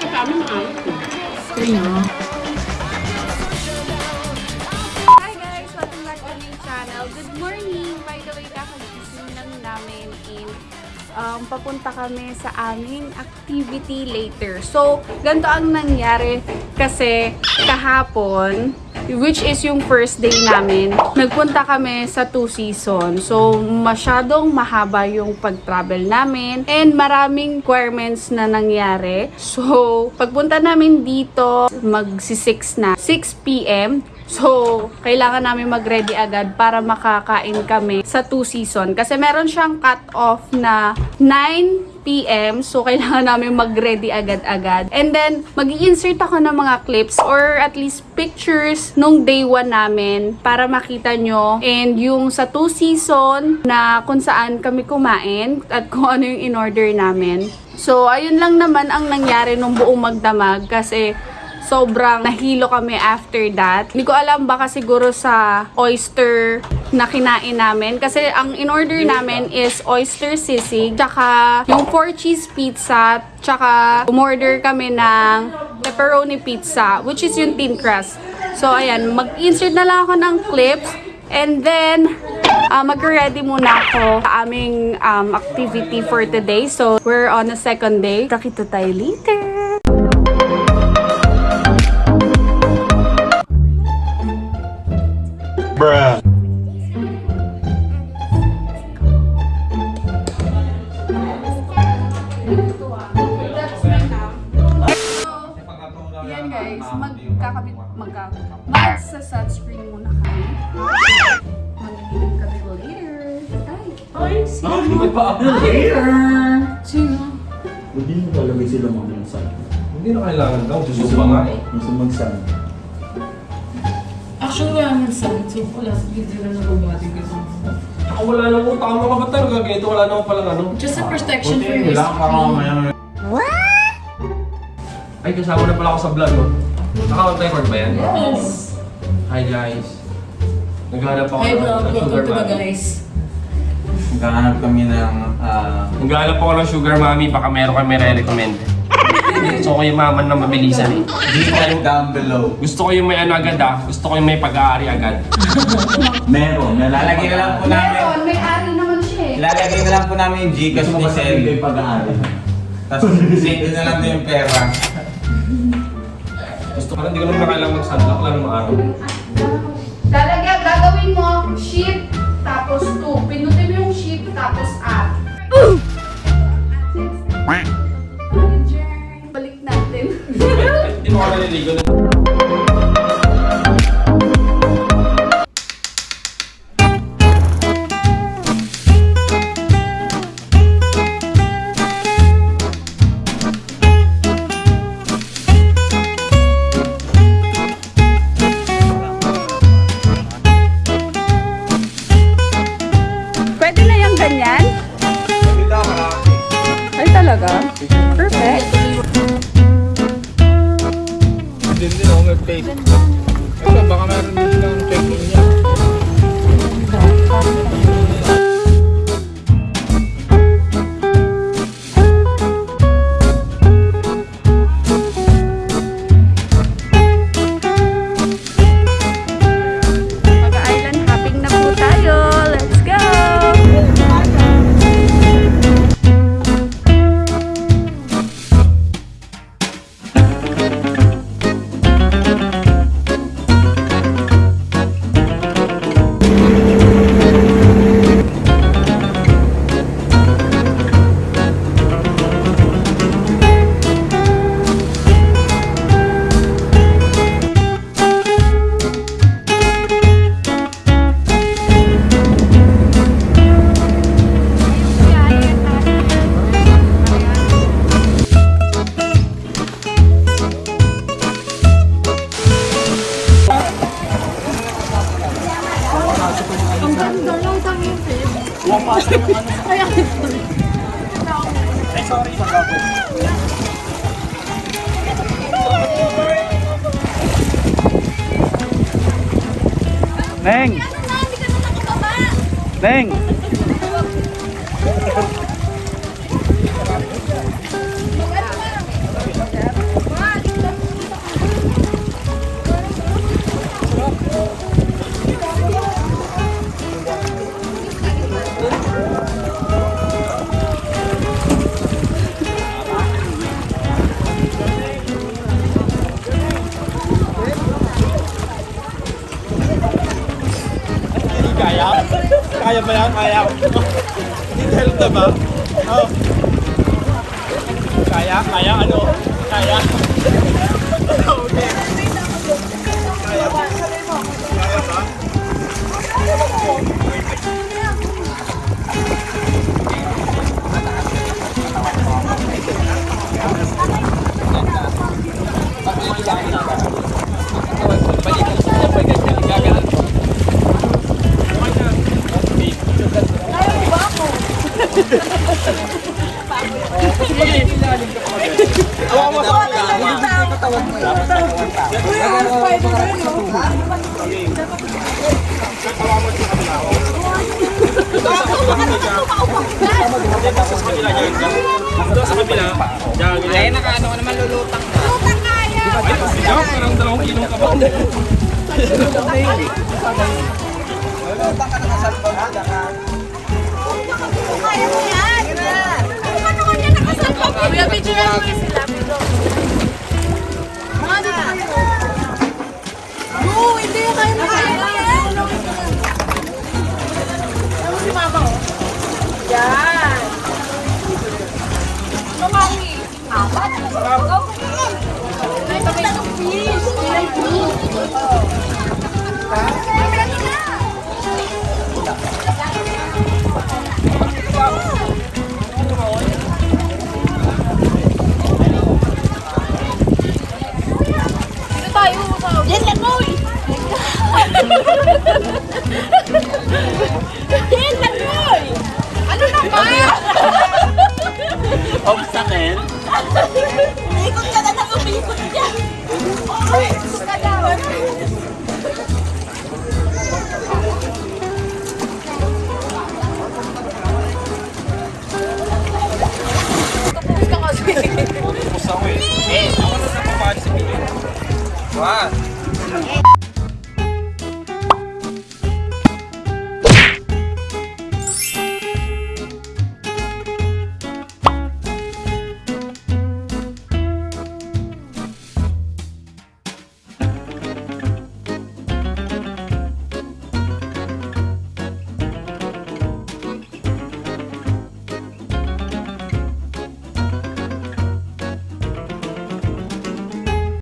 Sino kasama um, papunta kami sa aming activity later. So, ganito ang nangyari kasi kahapon, which is yung first day namin, nagpunta kami sa two season. So, masyadong mahaba yung pag-travel namin and maraming requirements na nangyari. So, pagpunta namin dito, magsi-6 na. 6 p.m. So, kailangan namin mag-ready agad para makakain kami sa two season. Kasi meron siyang cut-off na 9 p.m. So, kailangan namin mag-ready agad-agad. And then, mag insert ako ng mga clips or at least pictures nung day 1 namin para makita nyo. And yung sa two season na kung saan kami kumain at kung ano yung in-order namin. So, ayun lang naman ang nangyari nung buong magdamag kasi sobrang nahilo kami after that. Hindi ko alam baka siguro sa oyster na kinain namin. Kasi ang in-order namin is oyster sisig, tsaka yung four cheese pizza, tsaka umorder kami ng pepperoni pizza, which is yung thin crust. So, ayan, mag-insert na lang ako ng clips. And then, uh, mag-ready muna ako sa aming um, activity for today. So, we're on the second day. Takita tayo later! Bruh. Yan guys, magkakabit, magka, magsa-sunscreen muna kami. Mag-inom kami later. Ay, sino? Hindi mo talaga sila mag-sun. Hindi na kailangan daw. Gusto pa nga eh. Gusto mag-sun. Actually, wala naman sa So, wala video na nababati ko sa Ako wala nang utang ang mga bata. Ganito wala naman palang ano. Just a protection for your Wala ka mamaya. Ay, kasama na pala ako sa vlog. Oh. Naka-record ba yan? Yes. Hi guys. Naghahanap ako Hi, ng vlog. Welcome sugar to the guys. Magkahanap kami ng ah, Naghahanap ako ng sugar mommy. Baka meron kayo may recommend Gusto ko yung maman na mabilisan eh. Gcash down below. Gusto ko yung may ano agad ah. Gusto ko yung may pag-aari agad. Meron. Lalagay na lang po namin. Meron, may ari naman siya eh. Ilalagay na lang po namin yung Gcash ni Sel. pag-aari. Tapos send na lang din yung pera. Gusto ko hindi ko naman na kailangan mag-sunlock lang ng araw. Talaga, gagawin mo, shift, tapos 2. Pinutin mo yung shift, tapos up. Balik Hindi mo Neng! Neng! Kaya? Kaya ba yan? Kaya. Help na ba? Oh. Kaya? Kaya ano? Kaya? okay. Ay, nakaano ka naman lulutang ka. Lulutang kaya! Ay, parang dalawang kilong ka ba? Kaya mo yan! Ano ka niya nakasalpa? Kuya, picture mo yung sila. Mga dito kayo. No, hindi kayo na yan. Ano si mama ko? Yan. Mamawi. Apat. Go. May pagay ng fish. May fish. Dito Tapos ako eh. Eh, ako na sa pamali sa piling. Wow.